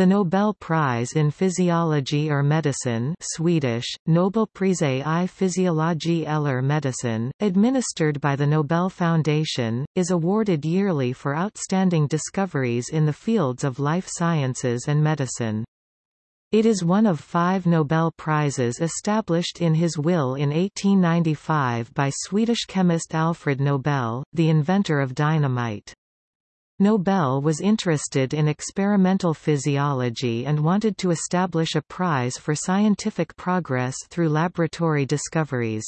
The Nobel Prize in Physiology or Medicine Swedish, Nobelpriset i fysiologi eller medicin, administered by the Nobel Foundation, is awarded yearly for outstanding discoveries in the fields of life sciences and medicine. It is one of five Nobel Prizes established in his will in 1895 by Swedish chemist Alfred Nobel, the inventor of dynamite. Nobel was interested in experimental physiology and wanted to establish a prize for scientific progress through laboratory discoveries.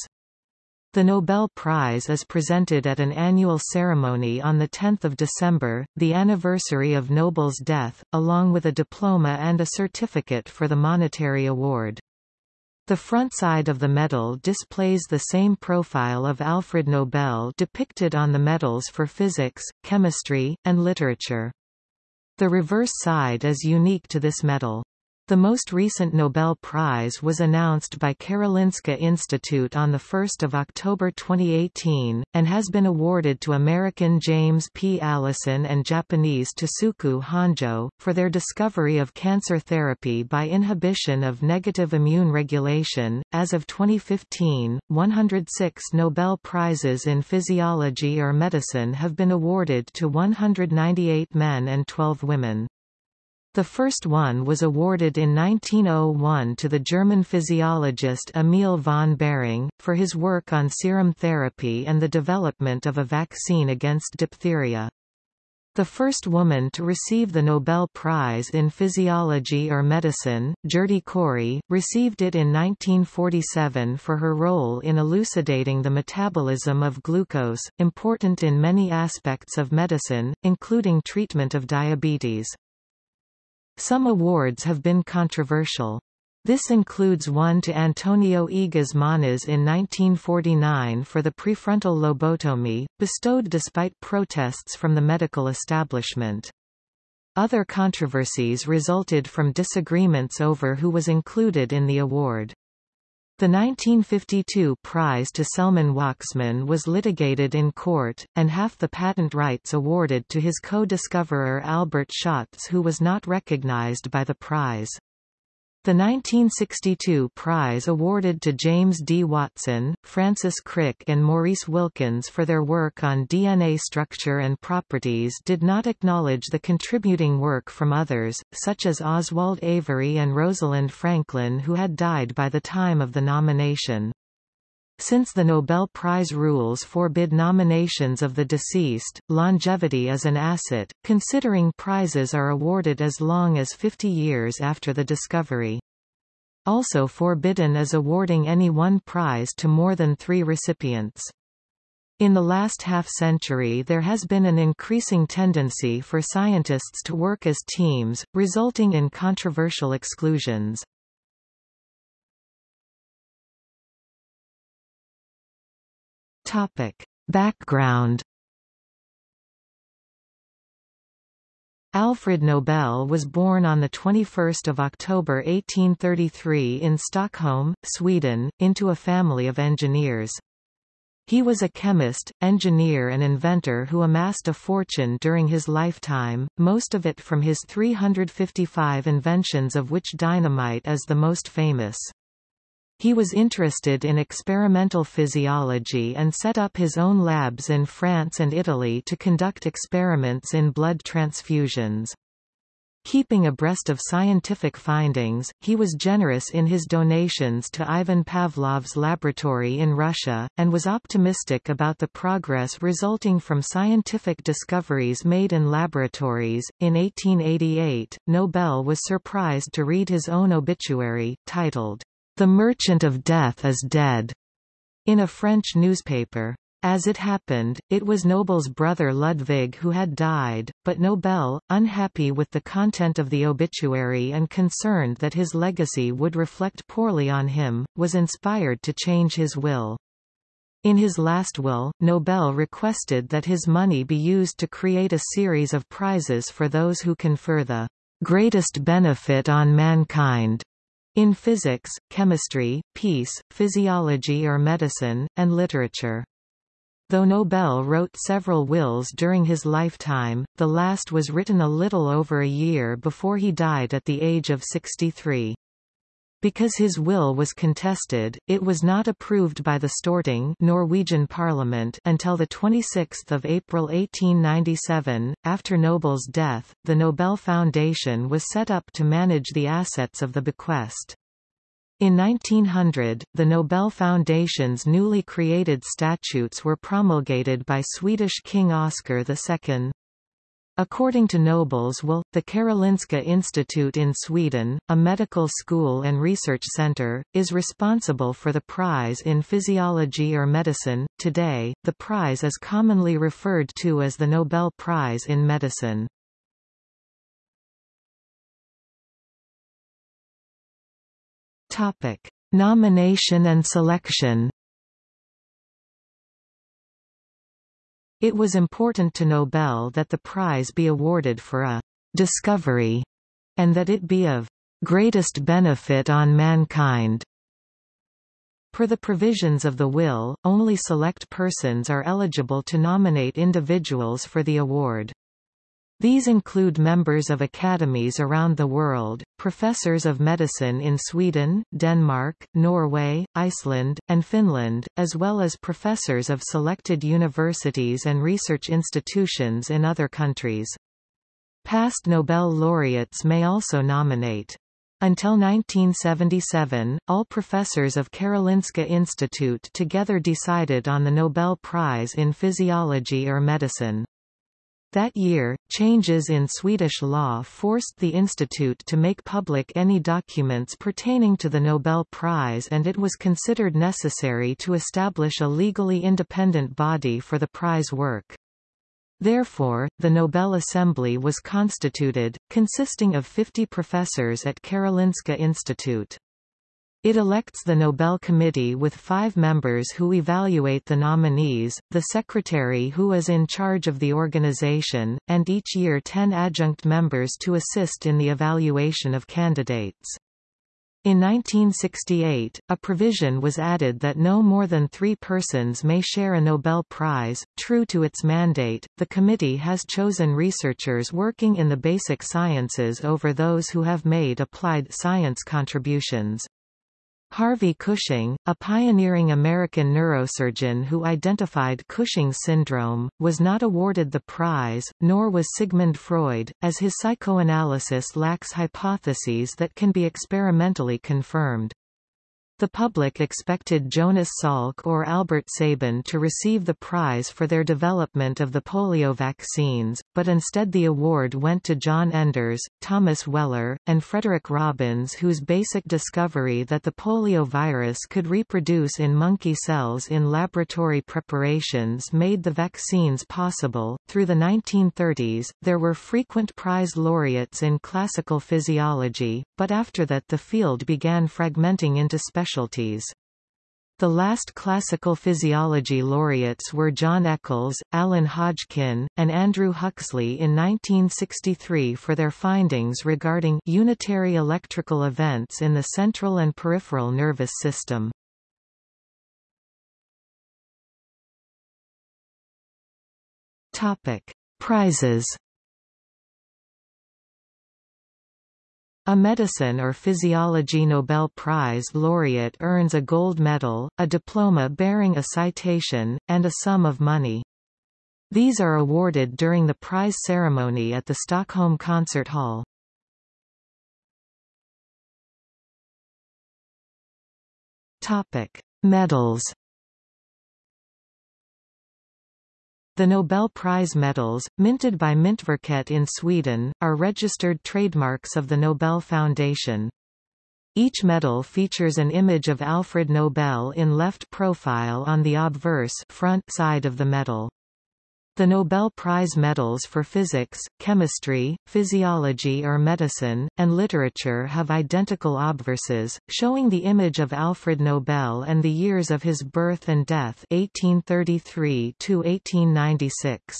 The Nobel Prize is presented at an annual ceremony on 10 December, the anniversary of Nobel's death, along with a diploma and a certificate for the monetary award. The front side of the medal displays the same profile of Alfred Nobel depicted on the medals for physics, chemistry, and literature. The reverse side is unique to this medal. The most recent Nobel Prize was announced by Karolinska Institute on 1 October 2018, and has been awarded to American James P. Allison and Japanese Tasuku Honjo, for their discovery of cancer therapy by inhibition of negative immune regulation. As of 2015, 106 Nobel Prizes in physiology or medicine have been awarded to 198 men and 12 women. The first one was awarded in 1901 to the German physiologist Emil von Behring, for his work on serum therapy and the development of a vaccine against diphtheria. The first woman to receive the Nobel Prize in Physiology or Medicine, Gerty Cori, received it in 1947 for her role in elucidating the metabolism of glucose, important in many aspects of medicine, including treatment of diabetes. Some awards have been controversial. This includes one to Antonio Egas Moniz in 1949 for the prefrontal lobotomy, bestowed despite protests from the medical establishment. Other controversies resulted from disagreements over who was included in the award. The 1952 prize to Selman Waksman was litigated in court, and half the patent rights awarded to his co-discoverer Albert Schatz who was not recognized by the prize. The 1962 prize awarded to James D. Watson, Francis Crick and Maurice Wilkins for their work on DNA structure and properties did not acknowledge the contributing work from others, such as Oswald Avery and Rosalind Franklin who had died by the time of the nomination. Since the Nobel Prize rules forbid nominations of the deceased, longevity is an asset, considering prizes are awarded as long as 50 years after the discovery. Also forbidden is awarding any one prize to more than three recipients. In the last half-century there has been an increasing tendency for scientists to work as teams, resulting in controversial exclusions. Topic. Background Alfred Nobel was born on 21 October 1833 in Stockholm, Sweden, into a family of engineers. He was a chemist, engineer and inventor who amassed a fortune during his lifetime, most of it from his 355 inventions of which dynamite is the most famous. He was interested in experimental physiology and set up his own labs in France and Italy to conduct experiments in blood transfusions. Keeping abreast of scientific findings, he was generous in his donations to Ivan Pavlov's laboratory in Russia, and was optimistic about the progress resulting from scientific discoveries made in laboratories. In 1888, Nobel was surprised to read his own obituary, titled, the Merchant of Death is Dead, in a French newspaper. As it happened, it was Nobel's brother Ludwig who had died, but Nobel, unhappy with the content of the obituary and concerned that his legacy would reflect poorly on him, was inspired to change his will. In his last will, Nobel requested that his money be used to create a series of prizes for those who confer the greatest benefit on mankind in physics, chemistry, peace, physiology or medicine, and literature. Though Nobel wrote several wills during his lifetime, the last was written a little over a year before he died at the age of 63. Because his will was contested, it was not approved by the Storting Norwegian parliament until 26 April 1897. After Nobel's death, the Nobel Foundation was set up to manage the assets of the bequest. In 1900, the Nobel Foundation's newly created statutes were promulgated by Swedish King Oscar II. According to Nobel's will, the Karolinska Institute in Sweden, a medical school and research center, is responsible for the prize in physiology or medicine. Today, the prize is commonly referred to as the Nobel Prize in Medicine. Topic: Nomination and selection. It was important to Nobel that the prize be awarded for a discovery, and that it be of greatest benefit on mankind. Per the provisions of the will, only select persons are eligible to nominate individuals for the award. These include members of academies around the world, professors of medicine in Sweden, Denmark, Norway, Iceland, and Finland, as well as professors of selected universities and research institutions in other countries. Past Nobel laureates may also nominate. Until 1977, all professors of Karolinska Institute together decided on the Nobel Prize in Physiology or Medicine. That year, changes in Swedish law forced the institute to make public any documents pertaining to the Nobel Prize and it was considered necessary to establish a legally independent body for the prize work. Therefore, the Nobel Assembly was constituted, consisting of 50 professors at Karolinska Institute. It elects the Nobel Committee with five members who evaluate the nominees, the secretary who is in charge of the organization, and each year ten adjunct members to assist in the evaluation of candidates. In 1968, a provision was added that no more than three persons may share a Nobel Prize. True to its mandate, the committee has chosen researchers working in the basic sciences over those who have made applied science contributions. Harvey Cushing, a pioneering American neurosurgeon who identified Cushing syndrome, was not awarded the prize, nor was Sigmund Freud, as his psychoanalysis lacks hypotheses that can be experimentally confirmed. The public expected Jonas Salk or Albert Sabin to receive the prize for their development of the polio vaccines, but instead the award went to John Enders, Thomas Weller, and Frederick Robbins whose basic discovery that the polio virus could reproduce in monkey cells in laboratory preparations made the vaccines possible. Through the 1930s, there were frequent prize laureates in classical physiology, but after that the field began fragmenting into special specialties. The last classical physiology laureates were John Eccles, Alan Hodgkin, and Andrew Huxley in 1963 for their findings regarding unitary electrical events in the central and peripheral nervous system. Topic: Prizes A medicine or physiology Nobel Prize laureate earns a gold medal, a diploma bearing a citation, and a sum of money. These are awarded during the prize ceremony at the Stockholm Concert Hall. Topic: Medals The Nobel Prize medals, minted by Myntverket in Sweden, are registered trademarks of the Nobel Foundation. Each medal features an image of Alfred Nobel in left profile on the obverse front side of the medal. The Nobel Prize medals for physics, chemistry, physiology or medicine, and literature have identical obverses, showing the image of Alfred Nobel and the years of his birth and death 1833 -1896.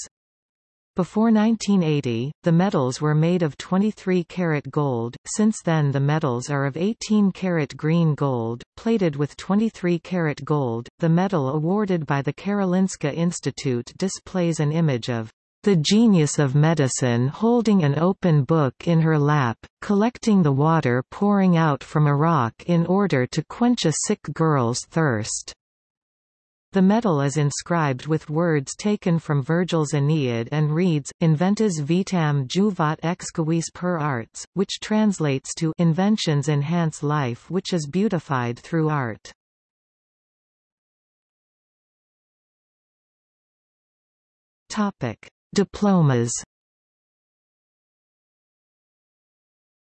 Before 1980, the medals were made of 23 karat gold, since then the medals are of 18 karat green gold, plated with 23 karat gold. The medal awarded by the Karolinska Institute displays an image of the genius of medicine holding an open book in her lap, collecting the water pouring out from a rock in order to quench a sick girl's thirst. The medal is inscribed with words taken from Virgil's Aeneid and reads, Inventas vitam juvat exquis per arts, which translates to Inventions enhance life which is beautified through art. Topic: Diplomas.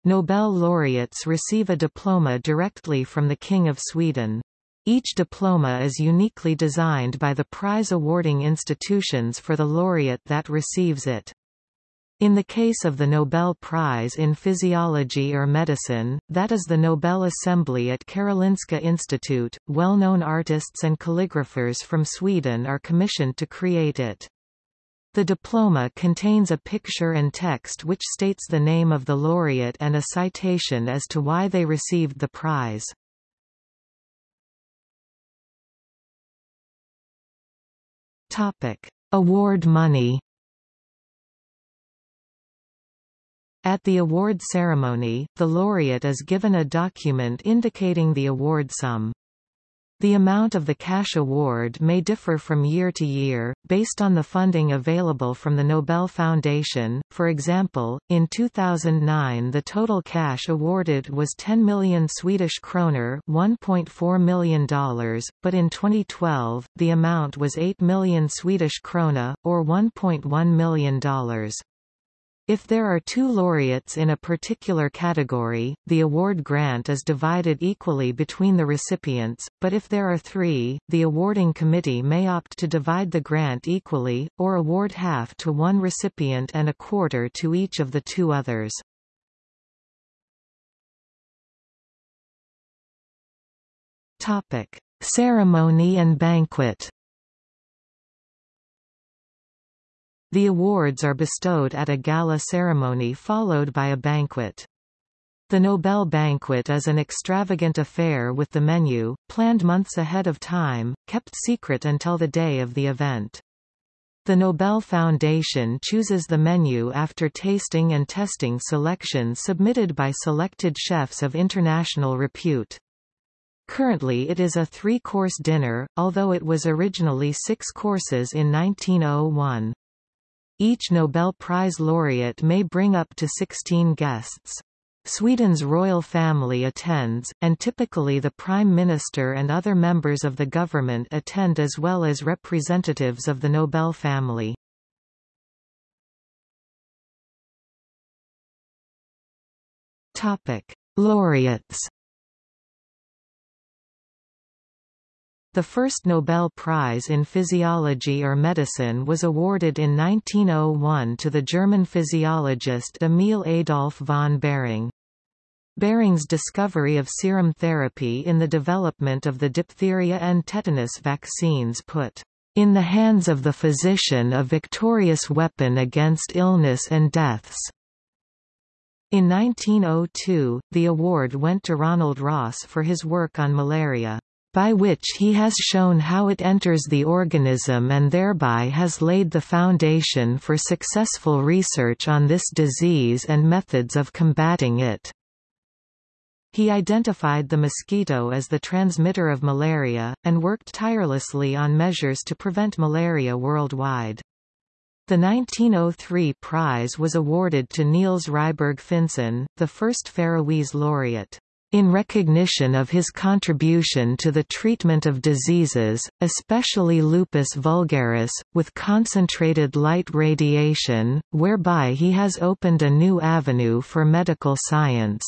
Nobel laureates receive a diploma directly from the King of Sweden. Each diploma is uniquely designed by the prize-awarding institutions for the laureate that receives it. In the case of the Nobel Prize in Physiology or Medicine, that is the Nobel Assembly at Karolinska Institute, well-known artists and calligraphers from Sweden are commissioned to create it. The diploma contains a picture and text which states the name of the laureate and a citation as to why they received the prize. Topic: Award money. At the award ceremony, the laureate is given a document indicating the award sum. The amount of the cash award may differ from year to year, based on the funding available from the Nobel Foundation. For example, in 2009 the total cash awarded was 10 million Swedish kroner $1.4 million, but in 2012, the amount was 8 million Swedish krona, or $1.1 million. If there are two laureates in a particular category, the award grant is divided equally between the recipients, but if there are three, the awarding committee may opt to divide the grant equally, or award half to one recipient and a quarter to each of the two others. Ceremony and banquet The awards are bestowed at a gala ceremony followed by a banquet. The Nobel Banquet is an extravagant affair with the menu, planned months ahead of time, kept secret until the day of the event. The Nobel Foundation chooses the menu after tasting and testing selections submitted by selected chefs of international repute. Currently it is a three-course dinner, although it was originally six courses in 1901. Each Nobel Prize laureate may bring up to 16 guests. Sweden's royal family attends, and typically the Prime Minister and other members of the government attend as well as representatives of the Nobel family. Laureates The first Nobel Prize in Physiology or Medicine was awarded in 1901 to the German physiologist Emil Adolf von Behring. Behring's discovery of serum therapy in the development of the diphtheria and tetanus vaccines put in the hands of the physician a victorious weapon against illness and deaths. In 1902, the award went to Ronald Ross for his work on malaria by which he has shown how it enters the organism and thereby has laid the foundation for successful research on this disease and methods of combating it. He identified the mosquito as the transmitter of malaria, and worked tirelessly on measures to prevent malaria worldwide. The 1903 prize was awarded to Niels Ryberg Finsen, the first Faroese laureate in recognition of his contribution to the treatment of diseases, especially lupus vulgaris, with concentrated light radiation, whereby he has opened a new avenue for medical science.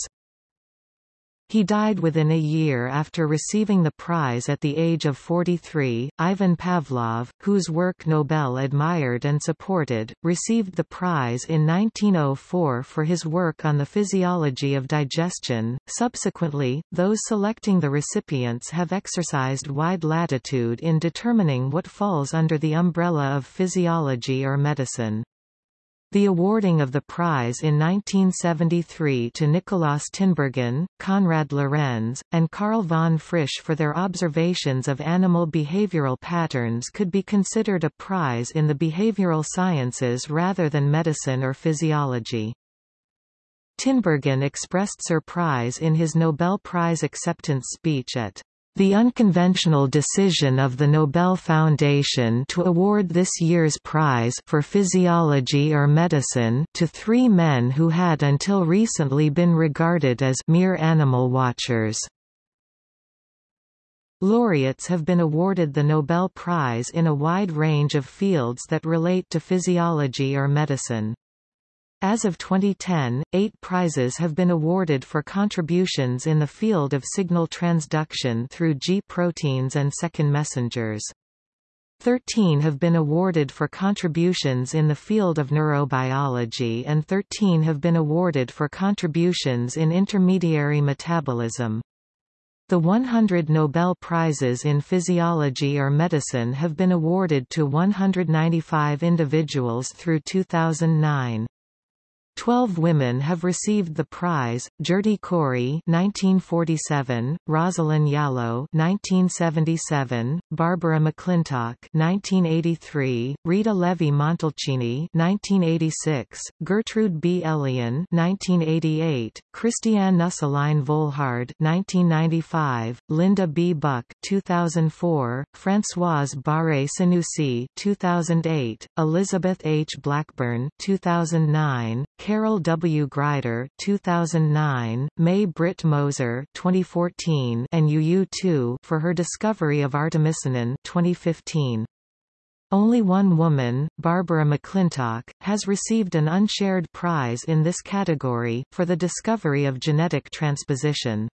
He died within a year after receiving the prize at the age of 43. Ivan Pavlov, whose work Nobel admired and supported, received the prize in 1904 for his work on the physiology of digestion. Subsequently, those selecting the recipients have exercised wide latitude in determining what falls under the umbrella of physiology or medicine. The awarding of the prize in 1973 to Nikolaus Tinbergen, Konrad Lorenz, and Karl von Frisch for their observations of animal behavioral patterns could be considered a prize in the behavioral sciences rather than medicine or physiology. Tinbergen expressed surprise in his Nobel Prize acceptance speech at the unconventional decision of the Nobel Foundation to award this year's prize for physiology or medicine to three men who had until recently been regarded as mere animal watchers. Laureates have been awarded the Nobel Prize in a wide range of fields that relate to physiology or medicine. As of 2010, eight prizes have been awarded for contributions in the field of signal transduction through G proteins and second messengers. Thirteen have been awarded for contributions in the field of neurobiology and 13 have been awarded for contributions in intermediary metabolism. The 100 Nobel Prizes in Physiology or Medicine have been awarded to 195 individuals through 2009. Twelve women have received the prize: Gerty Cori (1947), Rosalind Yalow (1977), Barbara McClintock (1983), Rita Levi Montalcini (1986), Gertrude B. Elion (1988), Christiane Nüsslein-Volhard (1995), Linda B. Buck (2004), Françoise Barré Sinoussi (2008), Elizabeth H. Blackburn (2009). Carol W. Greider 2009, May Britt Moser 2014, and Yu Tu for her discovery of artemisinin 2015. Only one woman, Barbara McClintock, has received an unshared prize in this category, for the discovery of genetic transposition.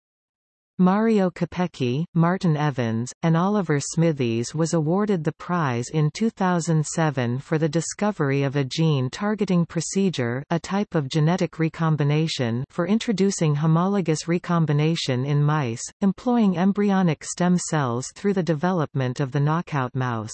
Mario Capecchi, Martin Evans, and Oliver Smithies was awarded the prize in 2007 for the discovery of a gene targeting procedure a type of genetic recombination for introducing homologous recombination in mice, employing embryonic stem cells through the development of the knockout mouse.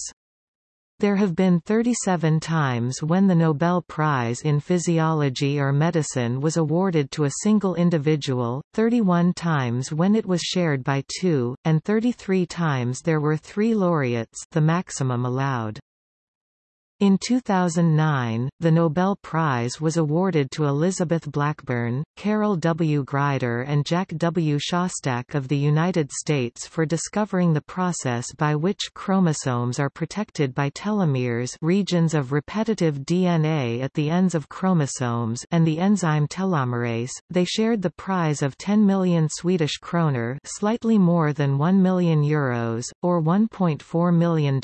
There have been 37 times when the Nobel Prize in Physiology or Medicine was awarded to a single individual, 31 times when it was shared by two, and 33 times there were three laureates the maximum allowed. In 2009, the Nobel Prize was awarded to Elizabeth Blackburn, Carol W. Greider and Jack W. Szostak of the United States for discovering the process by which chromosomes are protected by telomeres regions of repetitive DNA at the ends of chromosomes and the enzyme telomerase. They shared the prize of 10 million Swedish kroner slightly more than 1 million euros, or $1.4 million.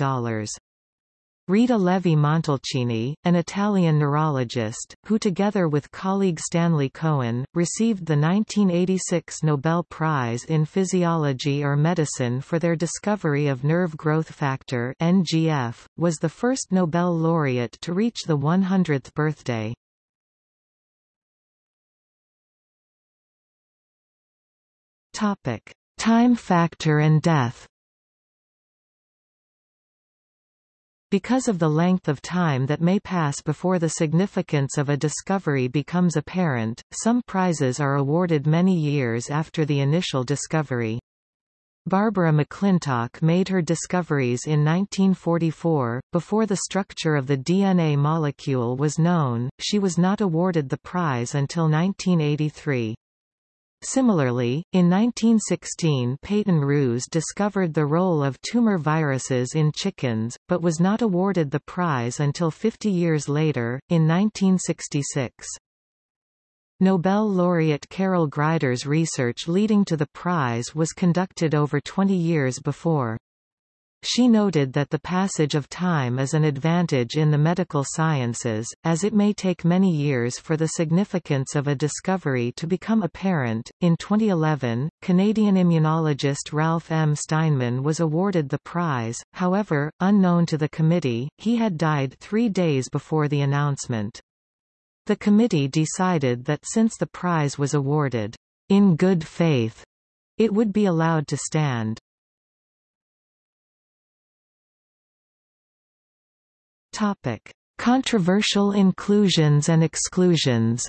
Rita Levi Montalcini, an Italian neurologist, who together with colleague Stanley Cohen, received the 1986 Nobel Prize in Physiology or Medicine for their discovery of nerve growth factor NGF, was the first Nobel laureate to reach the 100th birthday. Time factor and death Because of the length of time that may pass before the significance of a discovery becomes apparent, some prizes are awarded many years after the initial discovery. Barbara McClintock made her discoveries in 1944, before the structure of the DNA molecule was known, she was not awarded the prize until 1983. Similarly, in 1916 Peyton Rous discovered the role of tumor viruses in chickens, but was not awarded the prize until 50 years later, in 1966. Nobel laureate Carol Greider's research leading to the prize was conducted over 20 years before. She noted that the passage of time is an advantage in the medical sciences, as it may take many years for the significance of a discovery to become apparent. In 2011, Canadian immunologist Ralph M. Steinman was awarded the prize, however, unknown to the committee, he had died three days before the announcement. The committee decided that since the prize was awarded, in good faith, it would be allowed to stand. Topic: Controversial inclusions and exclusions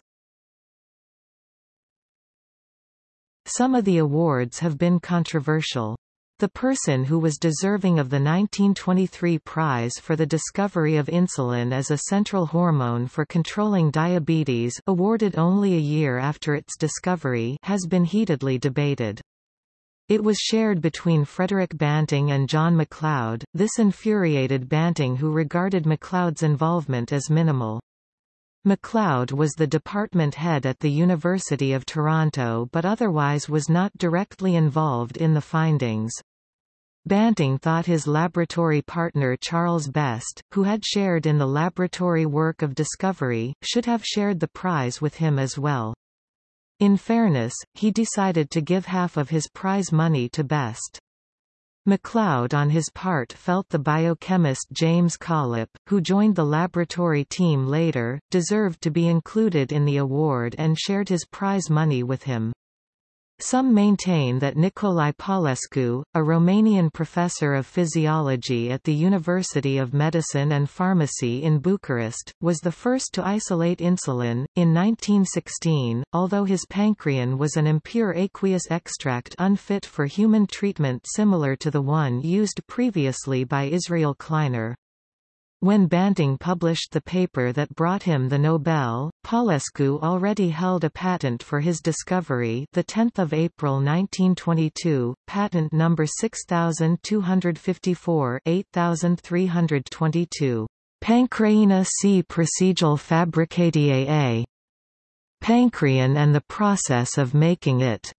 Some of the awards have been controversial. The person who was deserving of the 1923 prize for the discovery of insulin as a central hormone for controlling diabetes awarded only a year after its discovery has been heatedly debated. It was shared between Frederick Banting and John MacLeod. This infuriated Banting who regarded MacLeod's involvement as minimal. MacLeod was the department head at the University of Toronto but otherwise was not directly involved in the findings. Banting thought his laboratory partner Charles Best, who had shared in the laboratory work of discovery, should have shared the prize with him as well. In fairness, he decided to give half of his prize money to Best. MacLeod on his part felt the biochemist James Collip, who joined the laboratory team later, deserved to be included in the award and shared his prize money with him. Some maintain that Nicolae Paulescu, a Romanian professor of physiology at the University of Medicine and Pharmacy in Bucharest, was the first to isolate insulin. In 1916, although his pancreine was an impure aqueous extract unfit for human treatment similar to the one used previously by Israel Kleiner, when Banting published the paper that brought him the Nobel, Paulescu already held a patent for his discovery the 10th of April 1922, patent number 6254 8322. Pancreina C. Procedure fabricatiae A. Pancrean and the process of making it.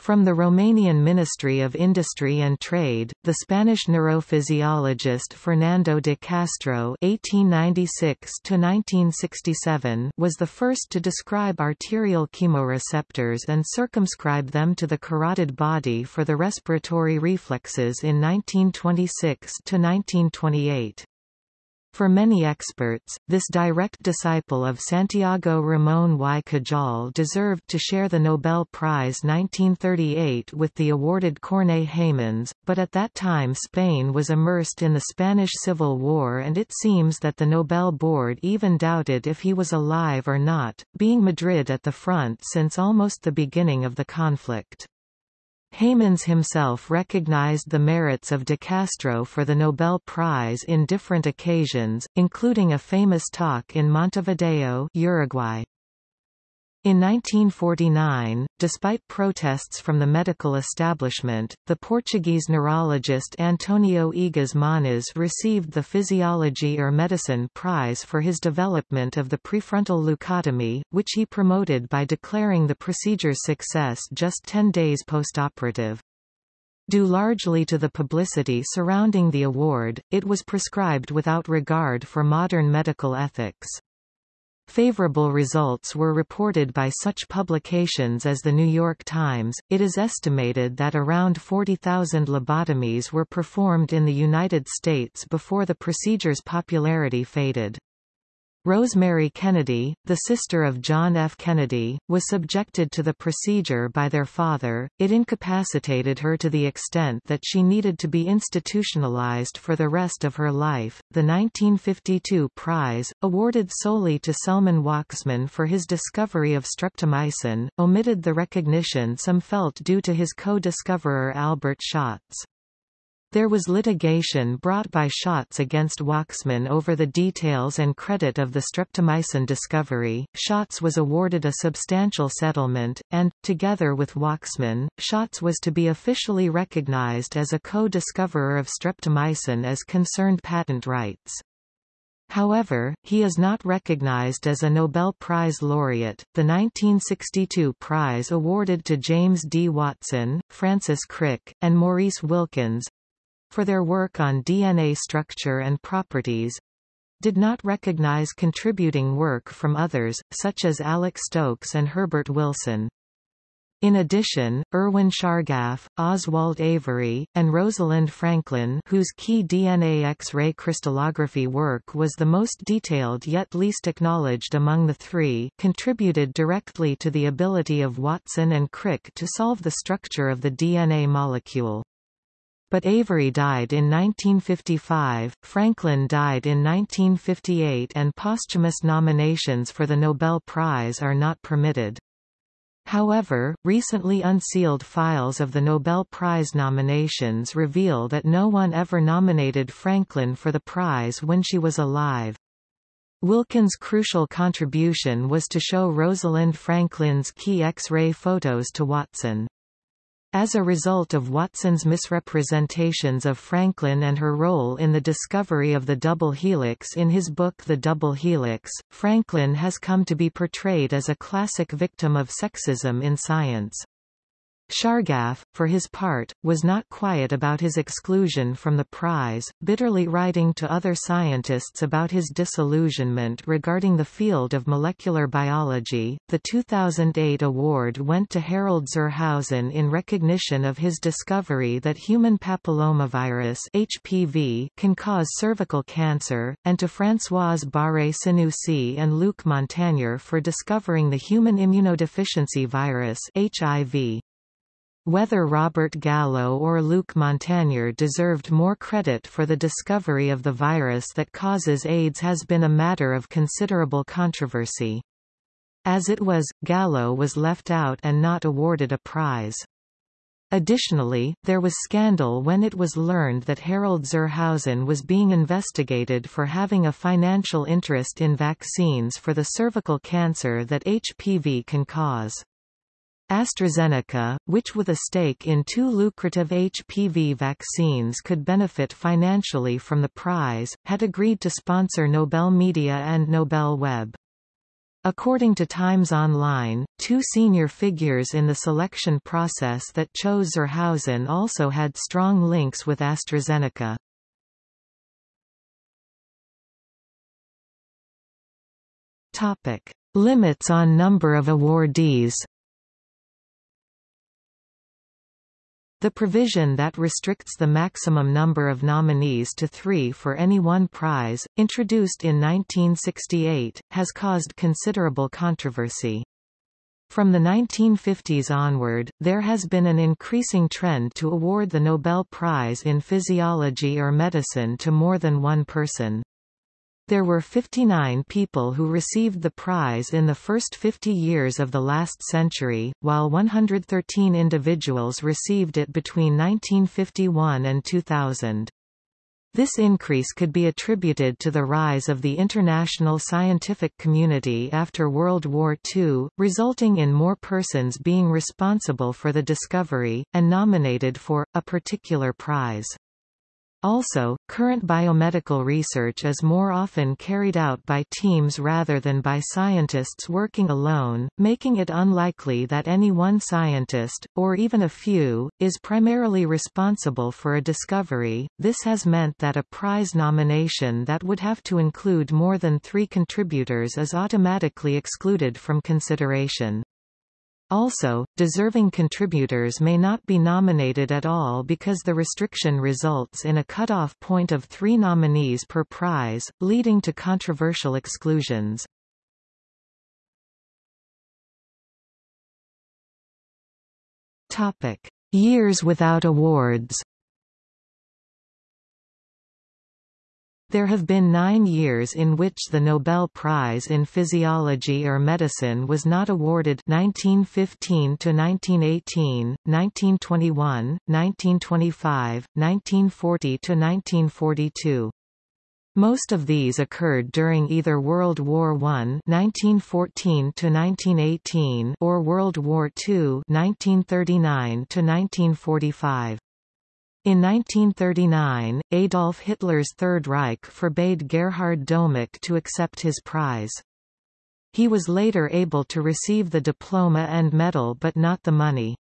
From the Romanian Ministry of Industry and Trade, the Spanish neurophysiologist Fernando de Castro (1896–1967) was the first to describe arterial chemoreceptors and circumscribe them to the carotid body for the respiratory reflexes in 1926–1928. For many experts, this direct disciple of Santiago Ramón y Cajal deserved to share the Nobel Prize 1938 with the awarded Corneille Heymans, but at that time Spain was immersed in the Spanish Civil War and it seems that the Nobel Board even doubted if he was alive or not, being Madrid at the front since almost the beginning of the conflict. Heymans himself recognized the merits of de Castro for the Nobel Prize in different occasions, including a famous talk in Montevideo Uruguay. In 1949, despite protests from the medical establishment, the Portuguese neurologist Antonio Egas Moniz received the Physiology or Medicine Prize for his development of the prefrontal leucotomy, which he promoted by declaring the procedure's success just 10 days postoperative. Due largely to the publicity surrounding the award, it was prescribed without regard for modern medical ethics. Favorable results were reported by such publications as The New York Times. It is estimated that around 40,000 lobotomies were performed in the United States before the procedure's popularity faded. Rosemary Kennedy, the sister of John F. Kennedy, was subjected to the procedure by their father. It incapacitated her to the extent that she needed to be institutionalized for the rest of her life. The 1952 prize, awarded solely to Selman Waksman for his discovery of streptomycin, omitted the recognition some felt due to his co-discoverer Albert Schatz. There was litigation brought by Schatz against Waksman over the details and credit of the streptomycin discovery. Schatz was awarded a substantial settlement, and, together with Waksman, Schatz was to be officially recognized as a co-discoverer of streptomycin as concerned patent rights. However, he is not recognized as a Nobel Prize laureate. The 1962 prize awarded to James D. Watson, Francis Crick, and Maurice Wilkins for their work on DNA structure and properties, did not recognize contributing work from others, such as Alex Stokes and Herbert Wilson. In addition, Erwin Chargaff, Oswald Avery, and Rosalind Franklin whose key DNA X-ray crystallography work was the most detailed yet least acknowledged among the three contributed directly to the ability of Watson and Crick to solve the structure of the DNA molecule. But Avery died in 1955, Franklin died in 1958 and posthumous nominations for the Nobel Prize are not permitted. However, recently unsealed files of the Nobel Prize nominations reveal that no one ever nominated Franklin for the prize when she was alive. Wilkins' crucial contribution was to show Rosalind Franklin's key X-ray photos to Watson. As a result of Watson's misrepresentations of Franklin and her role in the discovery of the double helix in his book The Double Helix, Franklin has come to be portrayed as a classic victim of sexism in science. Chargaff, for his part, was not quiet about his exclusion from the prize, bitterly writing to other scientists about his disillusionment regarding the field of molecular biology. The 2008 award went to Harald zur Hausen in recognition of his discovery that human papillomavirus (HPV) can cause cervical cancer, and to Françoise Barré-Sinoussi and Luc Montagnier for discovering the human immunodeficiency virus (HIV). Whether Robert Gallo or Luc Montagnier deserved more credit for the discovery of the virus that causes AIDS has been a matter of considerable controversy. As it was, Gallo was left out and not awarded a prize. Additionally, there was scandal when it was learned that Harald zur Hausen was being investigated for having a financial interest in vaccines for the cervical cancer that HPV can cause. AstraZeneca, which with a stake in two lucrative HPV vaccines could benefit financially from the prize, had agreed to sponsor Nobel Media and Nobel Web. According to Times Online, two senior figures in the selection process that chose zur Hausen also had strong links with AstraZeneca. Topic. Limits on number of awardees The provision that restricts the maximum number of nominees to three for any one prize, introduced in 1968, has caused considerable controversy. From the 1950s onward, there has been an increasing trend to award the Nobel Prize in Physiology or Medicine to more than one person. There were 59 people who received the prize in the first 50 years of the last century, while 113 individuals received it between 1951 and 2000. This increase could be attributed to the rise of the international scientific community after World War II, resulting in more persons being responsible for the discovery, and nominated for, a particular prize. Also, current biomedical research is more often carried out by teams rather than by scientists working alone, making it unlikely that any one scientist, or even a few, is primarily responsible for a discovery. This has meant that a prize nomination that would have to include more than three contributors is automatically excluded from consideration. Also, deserving contributors may not be nominated at all because the restriction results in a cutoff point of three nominees per prize, leading to controversial exclusions. Topic. Years without awards There have been nine years in which the Nobel Prize in Physiology or Medicine was not awarded 1915 to 1918, 1921, 1925, 1940 to 1942. Most of these occurred during either World War I (1914 to 1918) or World War II (1939 to 1945). In 1939, Adolf Hitler's Third Reich forbade Gerhard Domagk to accept his prize. He was later able to receive the diploma and medal but not the money.